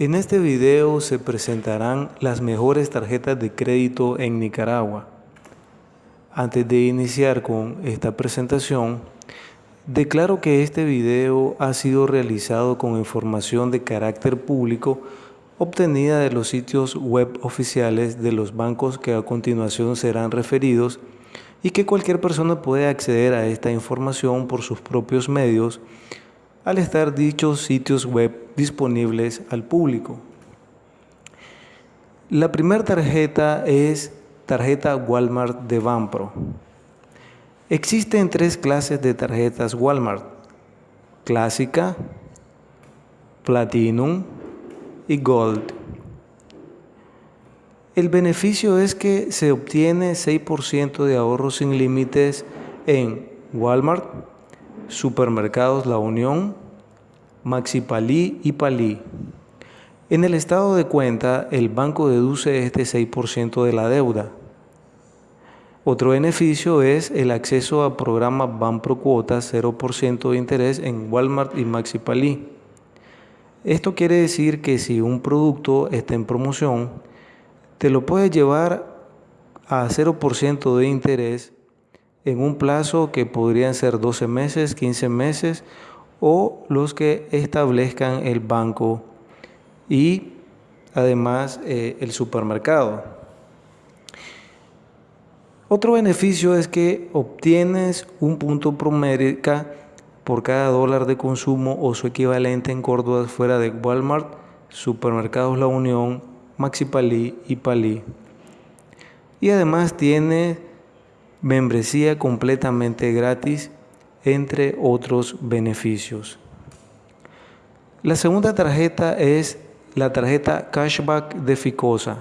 En este video se presentarán las mejores tarjetas de crédito en Nicaragua. Antes de iniciar con esta presentación, declaro que este video ha sido realizado con información de carácter público obtenida de los sitios web oficiales de los bancos que a continuación serán referidos y que cualquier persona puede acceder a esta información por sus propios medios al estar dichos sitios web disponibles al público. La primera tarjeta es tarjeta Walmart de Banpro. Existen tres clases de tarjetas Walmart, clásica, Platinum y Gold. El beneficio es que se obtiene 6% de ahorro sin límites en Walmart, Supermercados La Unión, Maxi Palí y Palí. En el estado de cuenta, el banco deduce este 6% de la deuda. Otro beneficio es el acceso a programas Banpro Cuotas 0% de interés en Walmart y Maxi Palí. Esto quiere decir que si un producto está en promoción, te lo puedes llevar a 0% de interés en un plazo que podrían ser 12 meses, 15 meses o los que establezcan el banco y además eh, el supermercado. Otro beneficio es que obtienes un punto promedio por cada dólar de consumo o su equivalente en Córdoba fuera de Walmart, Supermercados La Unión, Maxi Palí y Palí. Y además tiene membresía completamente gratis, entre otros beneficios. La segunda tarjeta es la tarjeta Cashback de Ficosa.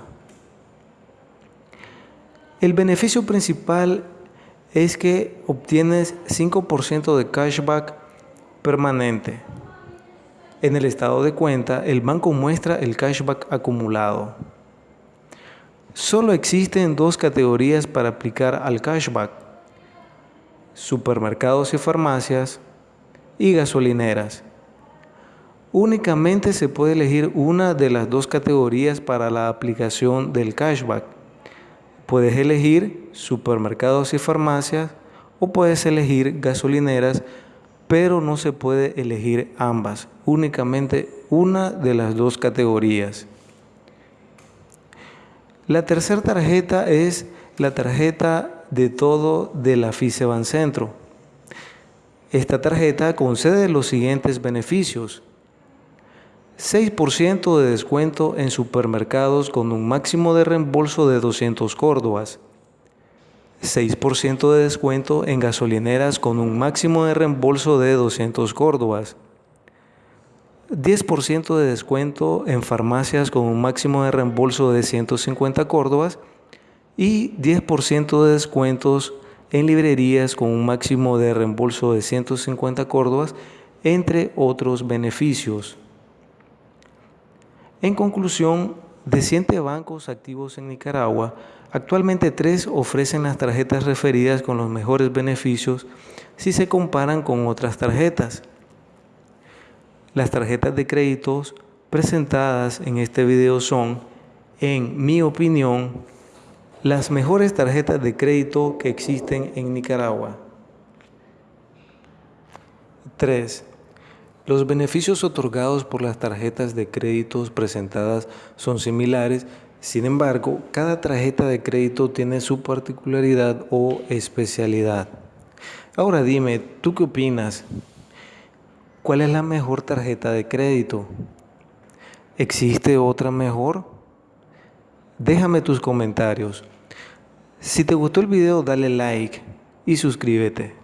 El beneficio principal es que obtienes 5% de cashback permanente. En el estado de cuenta, el banco muestra el cashback acumulado. Solo existen dos categorías para aplicar al cashback. Supermercados y farmacias y gasolineras. Únicamente se puede elegir una de las dos categorías para la aplicación del cashback. Puedes elegir supermercados y farmacias o puedes elegir gasolineras pero no se puede elegir ambas, únicamente una de las dos categorías. La tercera tarjeta es la tarjeta de todo de la FICEBAN Centro. Esta tarjeta concede los siguientes beneficios. 6% de descuento en supermercados con un máximo de reembolso de 200 córdobas. 6% de descuento en gasolineras con un máximo de reembolso de 200 córdobas. 10% de descuento en farmacias con un máximo de reembolso de 150 córdobas y 10% de descuentos en librerías con un máximo de reembolso de 150 córdobas, entre otros beneficios. En conclusión, de 100 bancos activos en Nicaragua, actualmente tres ofrecen las tarjetas referidas con los mejores beneficios si se comparan con otras tarjetas. Las tarjetas de créditos presentadas en este video son, en mi opinión, las mejores tarjetas de crédito que existen en Nicaragua. 3. Los beneficios otorgados por las tarjetas de créditos presentadas son similares, sin embargo, cada tarjeta de crédito tiene su particularidad o especialidad. Ahora dime, ¿tú qué opinas? ¿Cuál es la mejor tarjeta de crédito? ¿Existe otra mejor? Déjame tus comentarios. Si te gustó el video, dale like y suscríbete.